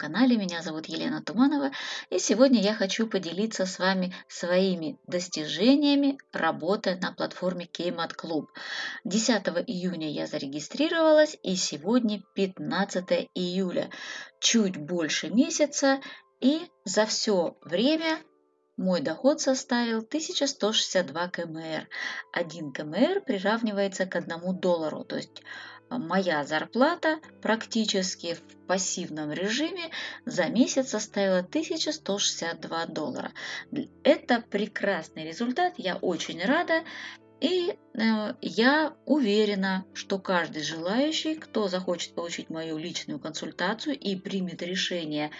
канале. Меня зовут Елена Туманова, и сегодня я хочу поделиться с вами своими достижениями работы на платформе Kmart Club. 10 июня я зарегистрировалась, и сегодня 15 июля. Чуть больше месяца, и за все время мой доход составил 1162 кмр. 1 кмр приравнивается к 1 доллару, то есть моя зарплата практически в пассивном режиме за месяц составила 1162 доллара. Это прекрасный результат, я очень рада. И э, я уверена, что каждый желающий, кто захочет получить мою личную консультацию и примет решение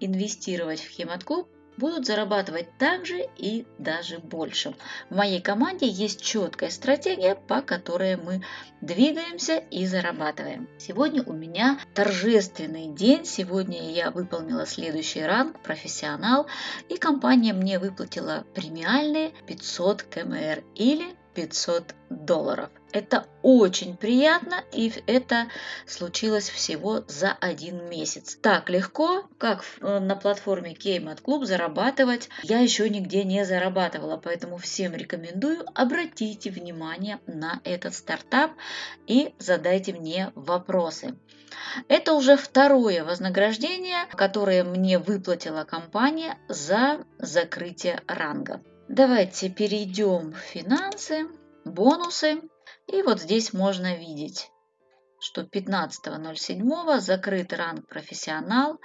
инвестировать в Хемат-клуб, будут зарабатывать так же и даже больше. В моей команде есть четкая стратегия, по которой мы двигаемся и зарабатываем. Сегодня у меня торжественный день. Сегодня я выполнила следующий ранг профессионал, и компания мне выплатила премиальные 500 КМР или 500 долларов. Это очень приятно, и это случилось всего за один месяц. Так легко, как э, на платформе Kmart Club зарабатывать, я еще нигде не зарабатывала, поэтому всем рекомендую, обратите внимание на этот стартап и задайте мне вопросы. Это уже второе вознаграждение, которое мне выплатила компания за закрытие ранга. Давайте перейдем в финансы, бонусы. И вот здесь можно видеть, что 15.07 закрыт ранг профессионал,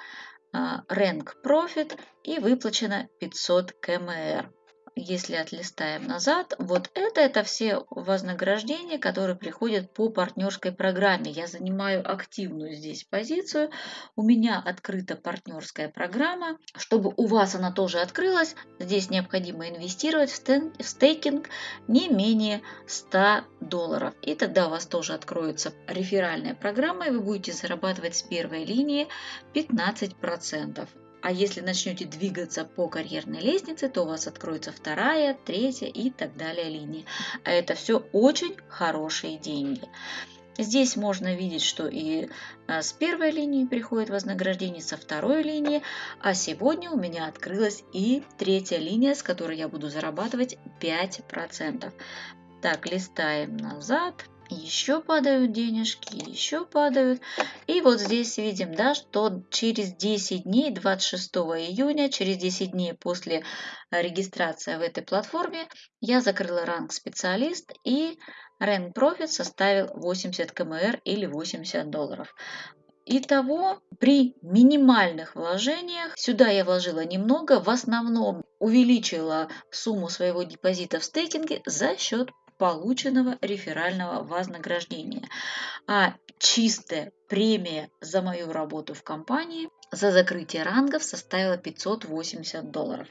рэнк профит и выплачено 500 КМР если отлистаем назад, вот это, это все вознаграждения, которые приходят по партнерской программе. Я занимаю активную здесь позицию. У меня открыта партнерская программа. Чтобы у вас она тоже открылась, здесь необходимо инвестировать в стейкинг не менее 100 долларов. И тогда у вас тоже откроется реферальная программа, и вы будете зарабатывать с первой линии 15%. А если начнете двигаться по карьерной лестнице, то у вас откроется вторая, третья и так далее линии. А это все очень хорошие деньги. Здесь можно видеть, что и а, с первой линии приходит вознаграждение, со второй линии, а сегодня у меня открылась и третья линия, с которой я буду зарабатывать 5%. Так, листаем назад еще падают денежки, еще падают. И вот здесь видим, да, что через 10 дней, 26 июня, через 10 дней после регистрации в этой платформе, я закрыла ранг специалист и Rank Profit составил 80 КМР или 80 долларов. Итого, при минимальных вложениях, сюда я вложила немного, в основном увеличила сумму своего депозита в стейкинге за счет полученного реферального вознаграждения. А чистая премия за мою работу в компании за закрытие рангов составила 580 долларов.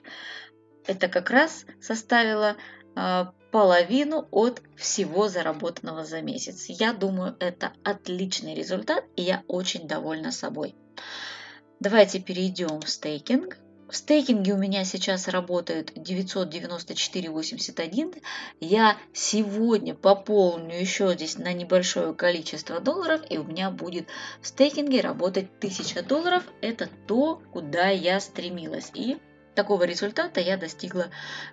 Это как раз составило э, половину от всего заработанного за месяц. Я думаю, это отличный результат, и я очень довольна собой. Давайте перейдем в стейкинг. В стейкинге у меня сейчас работает 994,81. Я сегодня пополню еще здесь на небольшое количество долларов, и у меня будет в стейкинге работать 1000 долларов. Это то, куда я стремилась. И такого результата я достигла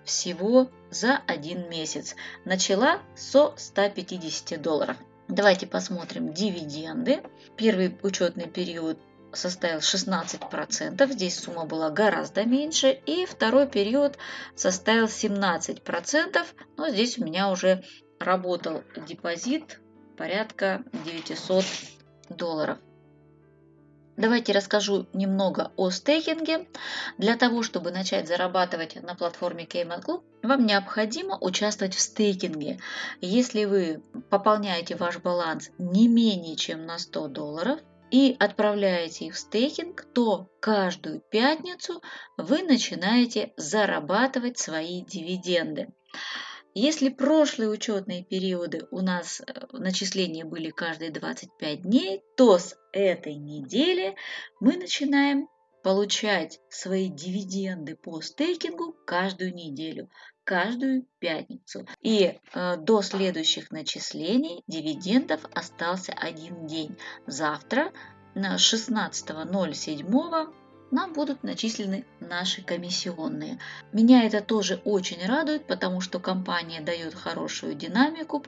всего за один месяц. Начала со 150 долларов. Давайте посмотрим дивиденды. Первый учетный период составил 16%, здесь сумма была гораздо меньше, и второй период составил 17%, но здесь у меня уже работал депозит порядка 900 долларов. Давайте расскажу немного о стейкинге. Для того, чтобы начать зарабатывать на платформе Cayman Club, вам необходимо участвовать в стейкинге. Если вы пополняете ваш баланс не менее чем на 100 долларов, и отправляете их в стейкинг, то каждую пятницу вы начинаете зарабатывать свои дивиденды. Если прошлые учетные периоды у нас э, начисления были каждые 25 дней, то с этой недели мы начинаем получать свои дивиденды по стейкингу каждую неделю, каждую пятницу. И э, до следующих начислений дивидендов остался один день. Завтра 16.07 нам будут начислены наши комиссионные. Меня это тоже очень радует, потому что компания дает хорошую динамику,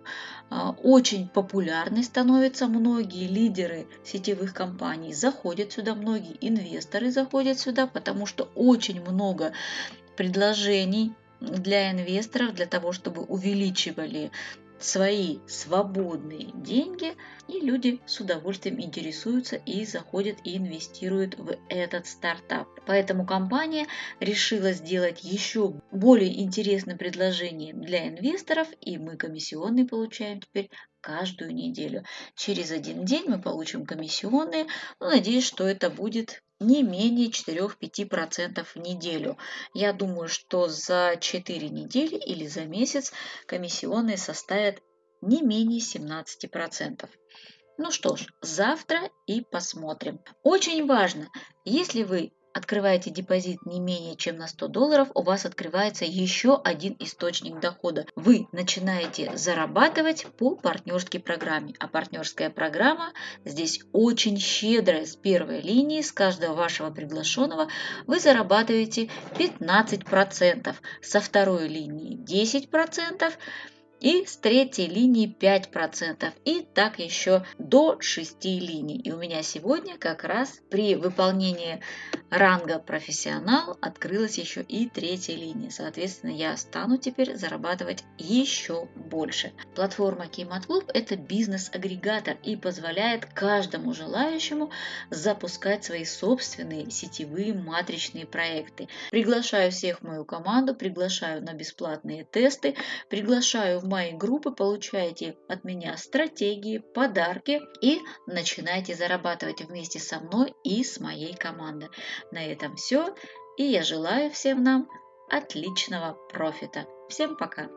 а, очень популярной становятся многие лидеры сетевых компаний, заходят сюда, многие инвесторы заходят сюда, потому что очень много предложений для инвесторов, для того, чтобы увеличивали свои свободные деньги, и люди с удовольствием интересуются и заходят и инвестируют в этот стартап. Поэтому компания решила сделать еще более интересное предложение для инвесторов, и мы комиссионные получаем теперь каждую неделю. Через один день мы получим комиссионные. Ну, надеюсь, что это будет не менее 4-5% в неделю. Я думаю, что за 4 недели или за месяц комиссионные составят не менее 17%. Ну что ж, завтра и посмотрим. Очень важно, если вы открываете депозит не менее чем на 100 долларов, у вас открывается еще один источник дохода. Вы начинаете зарабатывать по партнерской программе. А партнерская программа здесь очень щедрая. С первой линии, с каждого вашего приглашенного вы зарабатываете 15%. Со второй линии 10% и с третьей линии 5%, и так еще до 6 линий. И у меня сегодня как раз при выполнении ранга профессионал открылась еще и третья линия. Соответственно, я стану теперь зарабатывать еще больше. Платформа Кеймат Клуб – это бизнес-агрегатор и позволяет каждому желающему запускать свои собственные сетевые матричные проекты. Приглашаю всех в мою команду, приглашаю на бесплатные тесты, приглашаю в мои группы, получаете от меня стратегии, подарки и начинайте зарабатывать вместе со мной и с моей командой. На этом все. И я желаю всем нам отличного профита. Всем пока!